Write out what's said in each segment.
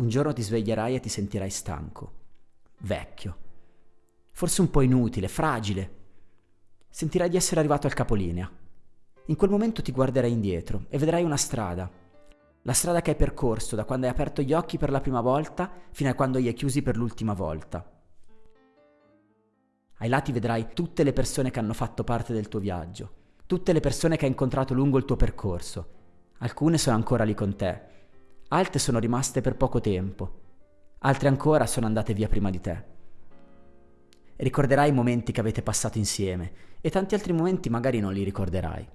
Un giorno ti sveglierai e ti sentirai stanco, vecchio, forse un po' inutile, fragile. Sentirai di essere arrivato al capolinea. In quel momento ti guarderai indietro e vedrai una strada. La strada che hai percorso da quando hai aperto gli occhi per la prima volta fino a quando li hai chiusi per l'ultima volta. Ai lati vedrai tutte le persone che hanno fatto parte del tuo viaggio, tutte le persone che hai incontrato lungo il tuo percorso. Alcune sono ancora lì con te, altre sono rimaste per poco tempo, altre ancora sono andate via prima di te. Ricorderai i momenti che avete passato insieme e tanti altri momenti magari non li ricorderai.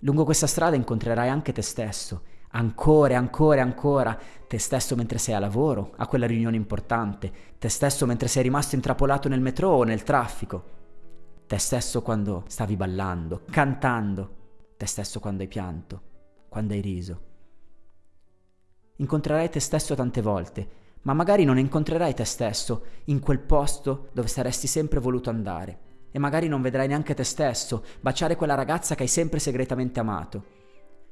Lungo questa strada incontrerai anche te stesso, ancora ancora ancora, te stesso mentre sei a lavoro, a quella riunione importante, te stesso mentre sei rimasto intrappolato nel metro o nel traffico, te stesso quando stavi ballando, cantando, te stesso quando hai pianto, quando hai riso. Incontrerai te stesso tante volte, ma magari non incontrerai te stesso in quel posto dove saresti sempre voluto andare. E magari non vedrai neanche te stesso baciare quella ragazza che hai sempre segretamente amato.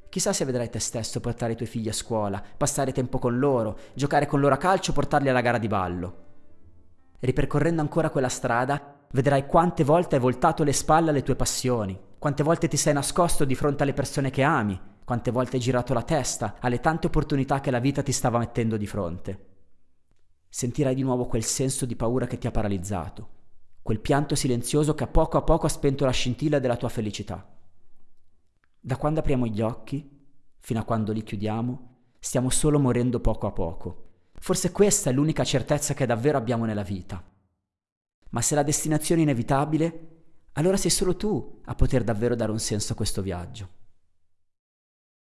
Chissà se vedrai te stesso portare i tuoi figli a scuola, passare tempo con loro, giocare con loro a calcio, portarli alla gara di ballo. Ripercorrendo ancora quella strada, vedrai quante volte hai voltato le spalle alle tue passioni, quante volte ti sei nascosto di fronte alle persone che ami, quante volte hai girato la testa alle tante opportunità che la vita ti stava mettendo di fronte. Sentirai di nuovo quel senso di paura che ti ha paralizzato, quel pianto silenzioso che a poco a poco ha spento la scintilla della tua felicità. Da quando apriamo gli occhi, fino a quando li chiudiamo, stiamo solo morendo poco a poco. Forse questa è l'unica certezza che davvero abbiamo nella vita. Ma se la destinazione è inevitabile, allora sei solo tu a poter davvero dare un senso a questo viaggio.